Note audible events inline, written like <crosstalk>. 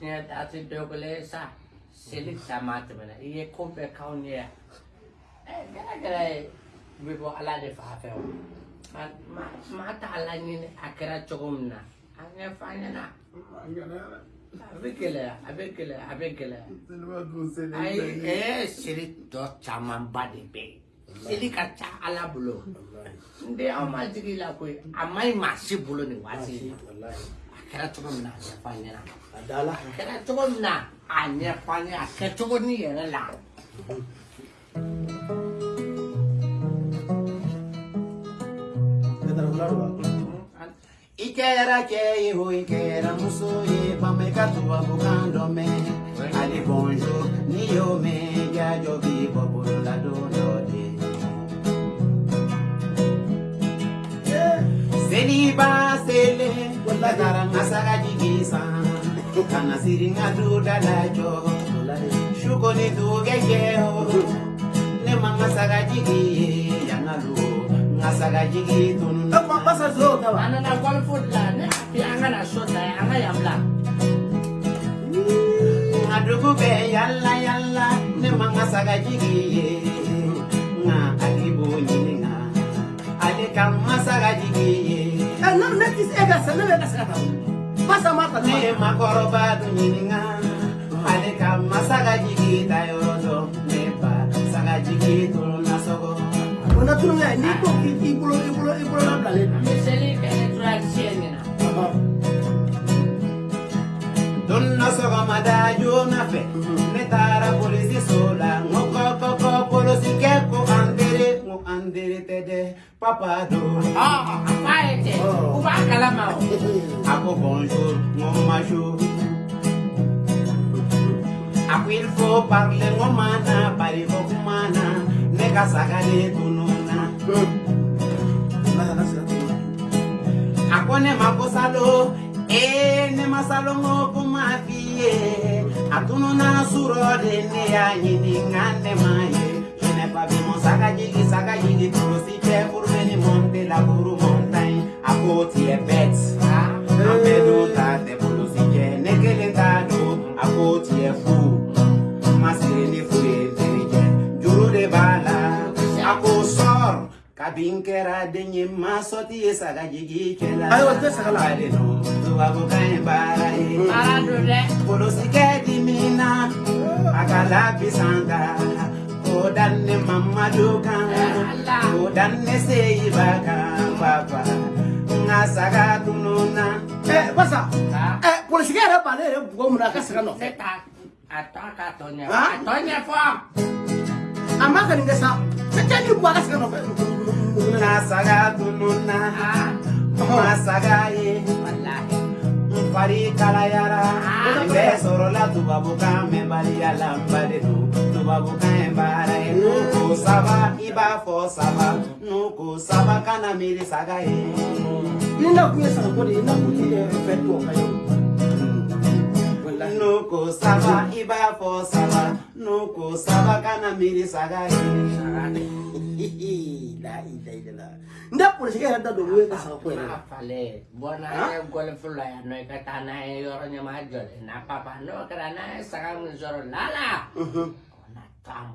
Datin Dogale sa silit sa mata mana. Iye kope kaun ye. Eh, gara gara bibo e, ala de fafe. Mata ala ni akira chogum na. Anya fanya na. Abekele, abekele, abekele. Ay, eh, silit do chaman badi be. Seli ka ca ala bolo. Nde aw ma jigi la koyi, a ma ɲi maa. Kɛra cogo min na a ɲɛfɔ an ɲɛna a kɛra cogo min na a ɲɛfɔ an ɲɛna a kɛ cogo ni yɛrɛ la I kɛra cɛ ye o i kɛra muso ye bama i ka tubabukan dɔ mɛn ali bonjour n'i y'o mɛn jajɔ b'i bɔ bolola don dɔ de seliba selen la taara n ka saga jigi san ka na siri n ka du da la jɔ su kɔni tugɛ kɛ o ne ma n ka saga jigi ye yan ka lu n ka saga jigi tunu na. a nana golfo de la ne a bi an ka na so ta ye. An ka yan bila Nga dugu bɛ yala yala ne ma natis ega sana le kasa ta basa mata ne makoroba duninga ale kam fe ne tara n ko an tere tɛ dɛ papa don. ɔ a fa ye ten u b'a kalama o A bonjour, mon majou. A ko il faut parler mon mana, bari kumana, ne ka sagale tununa. A ko ne ma ko salo, eh ne ma salo ngo kuma fiye. A tununa suro de ne ya ɲininka ne ma ye. Je n'ai pas mon sac jigi, sac jigi, pour si fait pour venir monter la bourre montagne. A ko tu es bête. Amedu ta te bolo si jɛ ne kelen t'a don a ko tiɲɛ fu ma siri ni fu ye teri jɛ de b'a la a ko sɔr kabi n kɛra den ye ma sɔti ye saga jigi cɛla Ayiwa, tɛ saga la. ale no tubabukan ye baara ye baara don dɛ kolosikɛ dimi na a ka odanne mamadu o odanne seiba kan papa nga saga tununa eh basa eh polisi yɛrɛ ba ne yɛrɛ bugɔ mun na a ka sira nɔfɛ a tɔ ka tɔ ɲɛ a tɔ sa cɛ cɛ ni bugɔ a ka sira nɔfɛ nga saga tununa fari kalayara bɛ sɔrɔla tubabukan la n ba de don tubabukan ye baara ye n'u ko saba i b'a fɔ saba n'u ko saba kana miiri saga ye ni na kun ye sagako de ye na kun ye fɛn to ka ye n'u ko saba i b'a fɔ saba n'u ko saba kana miiri saga. ye <laughs> la ilaha sih ada dua ka yɛrɛ da don wele ka saga ko yɛrɛ la fale bɔn n'a ye gɔlifu la yan nɔ i ka karena n'a ye n'o. Kɛra n'a ye saga min sɔrɔ la la t'an